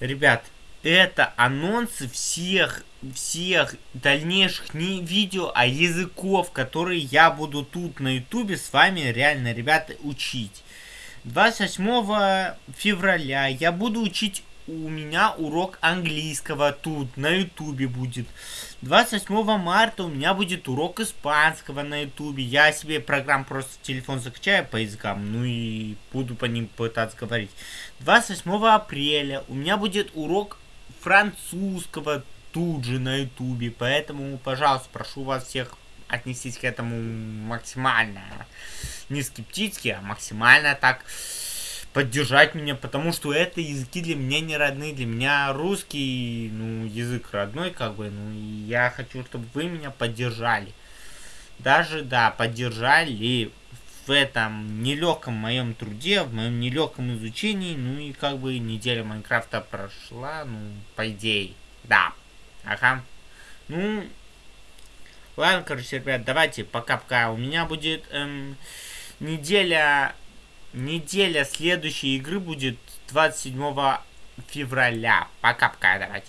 Ребят, это анонсы всех, всех дальнейших не видео, а языков, которые я буду тут на ютубе с вами реально, ребята, учить. 28 февраля я буду учить у меня урок английского тут на ютубе будет. 28 марта у меня будет урок испанского на ютубе. Я себе программ просто телефон закачаю по языкам, ну и буду по ним пытаться говорить. 28 апреля у меня будет урок французского тут же на ютубе. Поэтому, пожалуйста, прошу вас всех отнестись к этому максимально не скептически, а максимально так поддержать меня, потому что это языки для меня не родные, для меня русский, ну, язык родной, как бы, ну, и я хочу, чтобы вы меня поддержали. Даже, да, поддержали в этом нелегком моем труде, в моем нелегком изучении, ну и как бы неделя Майнкрафта прошла, ну, по идее, да, ага, ну, ладно, короче, ребят, давайте, пока-пока, у меня будет эм, неделя Неделя следующей игры будет 27 февраля. Пока-пока, давайте.